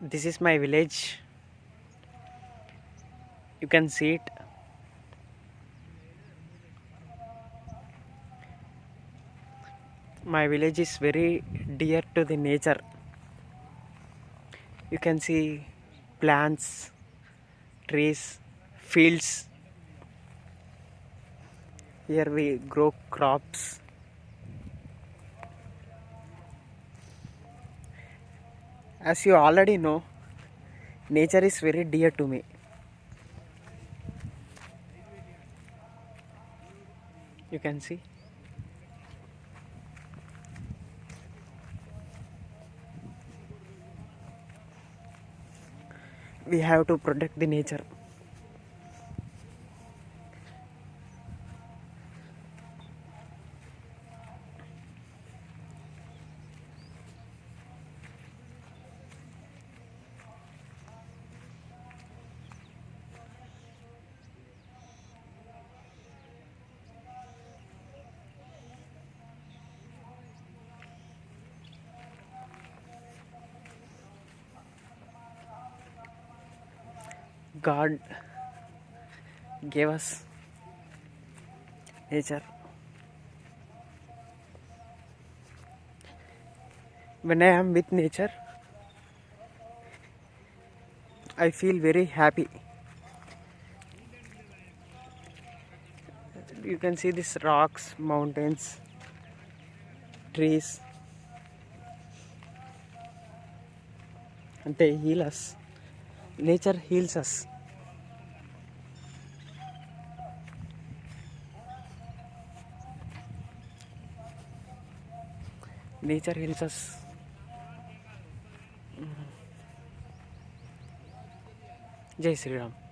this is my village. You can see it. My village is very dear to the nature. You can see plants trees fields. Here we grow crops as you already know nature is very dear to me. You can see. We have to protect the nature God gave us nature. When I am with nature, I feel very happy. You can see these rocks, mountains, trees, and they heal us. Nature heals us nature heals us Jai Shri Ram